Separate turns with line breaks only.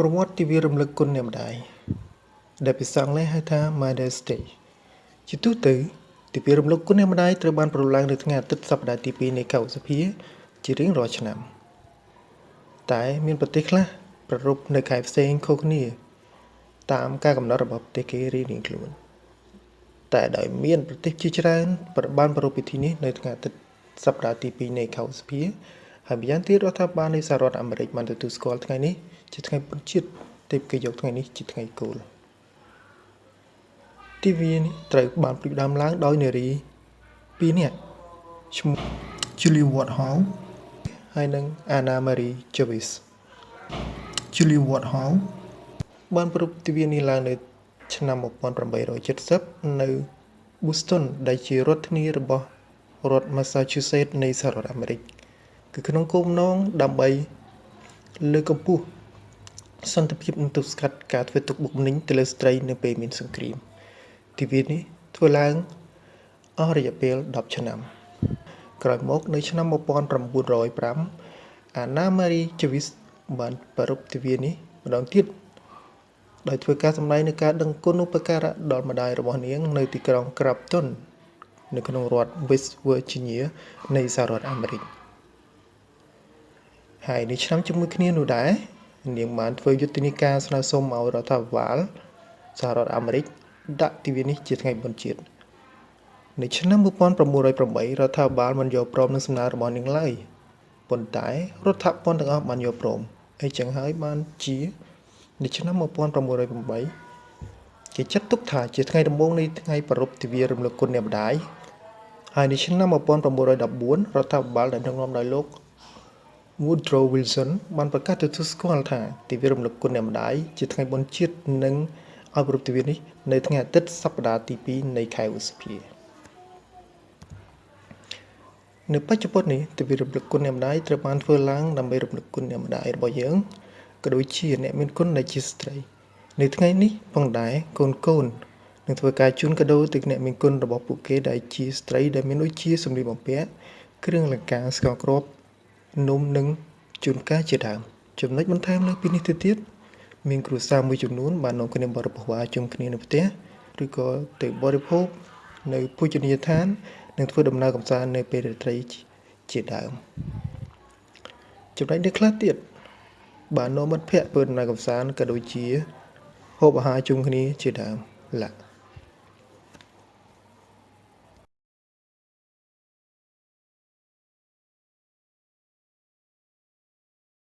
ប្រវត្តិទិវារំលឹកគុណអ្នកម្ដាយដែលភាសាអង់គ្លេសហៅថា Mother's Day ជាទូទៅទិវារំលឹកគុណអ្នកម្ដាយត្រូវបានប្រារព្ធឡើងនៅថ្ងៃអាទិត្យសប្តាហ៍ទី2នៃខែឧសភាជារៀងរាល់ឆ្នាំ តែមានប្រទេសខ្លះប្រារព្ធនៅខែផ្សេងខុសគ្នា តាមការកំណត់របស់ប្រទេសគេរៀងៗខ្លួន តែដោយមានប្រទេសជាច្រើនបានប្រារព្ធពិធីនេះនៅថ្ងៃអាទិត្យសប្តាហ៍ទី2នៃខែឧសភា ហើយម្យ៉ាងទៀតរដ្ឋាភិបាលនៃសហរដ្ឋអាមេរិកបានទទួលស្គាល់ថ្ងៃនេះជាថ្ងៃបុណ្យជាតិទើបគេយកថ្ងៃនេះជាថ្ងៃគោលទិវានេះត្រូវបានផ្ដួចផ្ដើមឡើងដោយនារីពីរនាក់ឈ្មោះ Julie Woodhouse ហើយនិង Anna Marie Jarvis Julie Woodhouse បានប្រពៃទិវានេះឡើងនៅ ឆ្នាំ1870នៅ Boston ដែលជារដ្ឋធានីរបស់រដ្ឋ Massachusetts នៃសហរដ្ឋអាមេរិក គឺក្នុងគោលបំណងដើម្បីលើកកម្ពស់សន្តិភាពនិងទប់ស្កាត់ការធ្វើទុកបុកម្នេញទៅលើស្ត្រីនៅពេលមានសង្គ្រាមទិវានេះធ្វើឡើងអស់រយៈពេល10ឆ្នាំ ក្រោយមកនៅឆ្នាំ1905អាណាម៉ារីជវីសបានប្រារព្ធទិវានេះម្ដងទៀតដោយធ្វើការសម្ដែងនៅការដឹងគុណឧបការៈដល់ម្ដាយរបស់នាង នៅទីក្រុង Crafton នៅក្នុងរដ្ឋ West Virginia នៃសហរដ្ឋអាមេរិក ហើយនៅឆ្នាំជាមួយគ្នានោះដែរនាងបានធ្វើយុទ្ធនាការស្នើសុំឲ្យរដ្ឋាភិបាលសហរដ្ឋអាមេរិកដាក់ទិវានេះជាថ្ងៃបុណ្យជាតិនៅឆ្នាំ1908រដ្ឋាភិបាលមិនយកព្រមនឹងសំណើរបស់នាងឡើយប៉ុន្តែរដ្ឋាភិបាលទាំងអស់បានយកព្រមអីចឹងហើយបានជានៅឆ្នាំ1908គេចាត់ទុកថាជាថ្ងៃដំបូងនៃថ្ងៃប្រារព្ធទិវារំលឹកគុណអ្នកម្ដាយហើយនៅឆ្នាំ1914រដ្ឋាភិបាលដែលដឹកនាំដោយលោក Woodrow Wilson បានប្រកាសទទួលស្គាល់ថាទិវារំលឹកគុណអ្នកម្ដាយជាថ្ងៃបុណ្យជាតិនិងឲ្យប្រពៃទិវានេះនៅថ្ងៃអាទិត្យសប្តាហ៍ទី2នៃខែឧសភានៅបច្ចុប្បន្ននេះទិវារំលឹកគុណអ្នកម្ដាយត្រូវបានធ្វើឡើងដើម្បីរំលឹកគុណអ្នកម្ដាយរបស់យើងក៏ដូចជាអ្នកមានគុណដែលជាស្ត្រី នៅថ្ងៃនេះផងដែរកូនកូននឹងធ្វើការជូនកាដូទៅអ្នកមានគុណរបស់ពួកគេដែលជាស្ត្រីដែលមានដូចជាសម្លៀកបំពាក់គ្រឿងអលង្ការស្ករគ្រាប់ នំនិងជួនកាលជាដើមចំណុចបន្ថែមលើពីនេះទៅទៀតមានគ្រួសារមួយចំនួនបាននាំគ្នាបរិភោគអាហារជុំគ្នានៅផ្ទះឬក៏ទៅបរិភោគនៅភោជនីយដ្ឋាននិងធ្វើដំណើរកម្សាន្តនៅពេលរាត្រីជាដើមចំណុចនេះខ្លះទៀតបាននាំមិត្តភ័ក្តិធ្វើដំណើរកម្សាន្តក៏ដូចជាហូបអាហារជុំគ្នាជាដើមឡា